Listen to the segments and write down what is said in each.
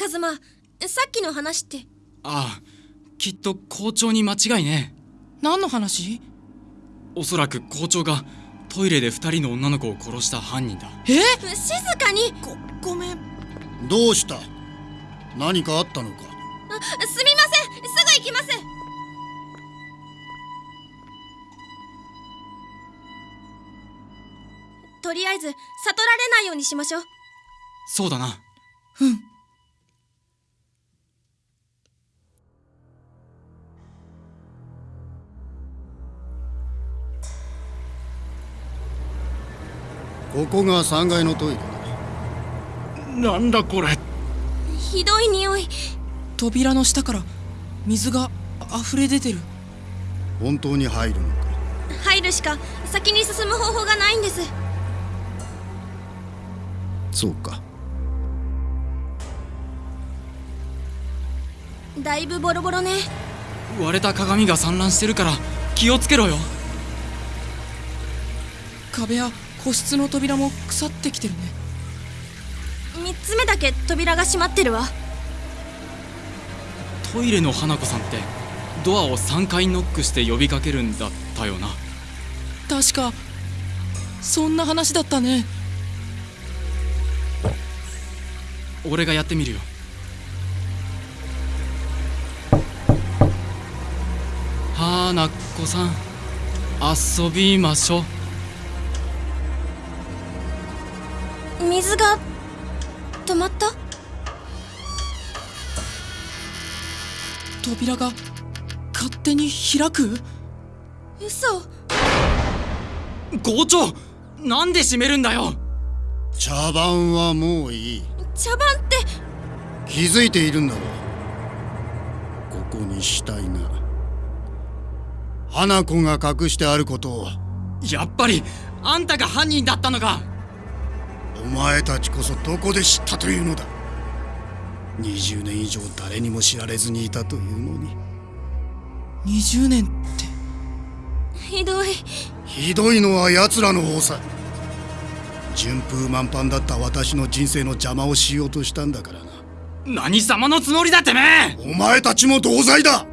えカズマさっきの話って。ああきっと校長に間違いね。何の話？おそらく校長がトイレで二人の女の子を殺した犯人だ。え？静かに。ごごめん。どうした？何かあったのか？あすみません。すぐ行きます。とりあえず悟られないようにしましょう。そうだな。うんここが3階のトイレ。だなんだこれ。ひどい匂い。扉の下から水が溢れ出てる。本当に入るのか？入るしか先に進む方法がないんです。そうか。だいぶボロボロね。割れた鏡が散乱してるから気をつけろよ。壁や個室の扉も腐ってきてるね。3つ目だけ扉が閉まってるわ。トイレの花子さんってドアを3回ノックして呼びかけるんだったよな。確かそんな話だったね。俺がやってみるよ。花子さん。遊びましょう水が止まった？扉が勝手に開く？嘘。校長なんで閉めるんだよ？茶番はもういい。茶番って。気づいているんだろう。ここに死体が花子が隠してあることを。やっぱりあんたが犯人だったのか。お前たちこそどこで知ったというのだ。20年以上誰にも知られずにいたというのに。20年って。ひどい。ひどいのは奴らの方さ。順風満帆だった私の人生の邪魔をしようとしたんだからな。何様のつもりだてめえ。お前たちも同罪だ。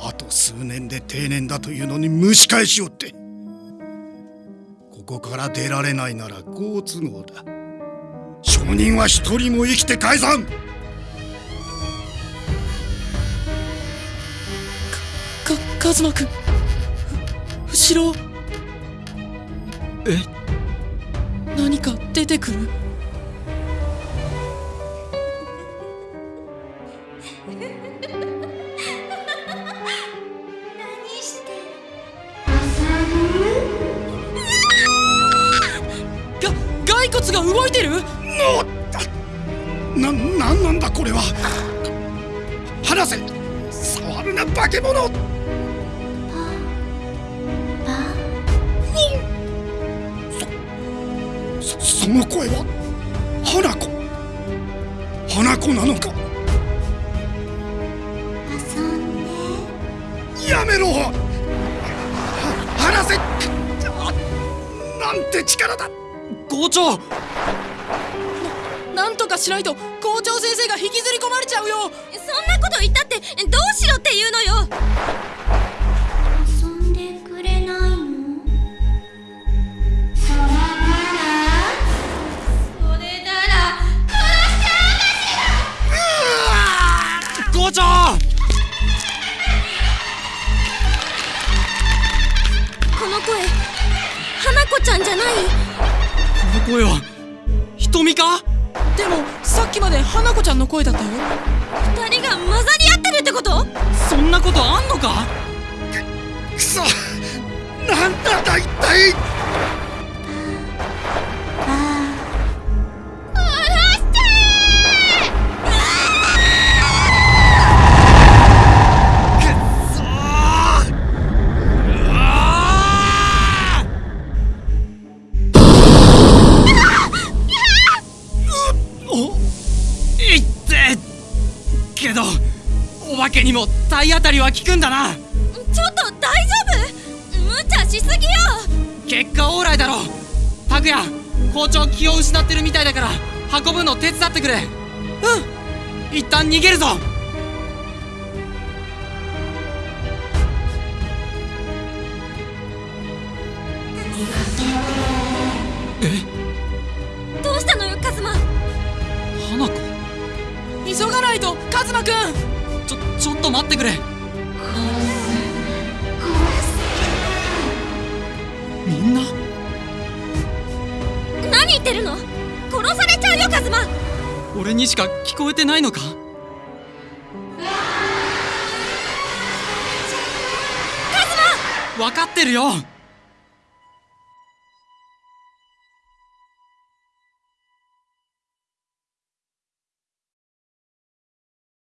あと数年で定年だというのに蒸し返しよってここから出られないなら好都合だ。証人は一人も生きて解散かかカズマくん。後ろ。え何か出てくる？骨が動いてる？な、なんなんだこれは。離せ触るな化け物。そ、そ、の声は花子。花子なのか。遊んでやめろ。離せ。なんて力だ。校長。なんとかしないと校長先生が引きずり込まれちゃうよ。そんなこと言ったってどうしろって言うのよ。遊んでくれないの？それなら校長。この声花子ちゃんじゃない？声は。瞳か？でもさっきまで花子ちゃんの声だったよ。二人が混ざり合ってるってこと？そんなことあんのか？くそ。なんだだ一体お化けにも体当たりは効くんだな。ちょっと大丈夫？無茶しすぎよ。結果オーライだろ。拓也校長気を失ってるみたいだから運ぶの手伝ってくれ。うん。一旦逃げるぞ。どうしたのよカズマ？花子？急がないとカズマくんと待ってくれ。みんな？何言ってるの？殺されちゃうよカズマ。俺にしか聞こえてないのか？分かってるよ